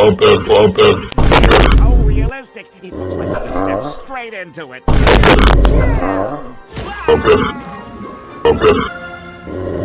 bump it, bump. So realistic. It looks like I step uh-huh. straight into it. Bump it. Bump.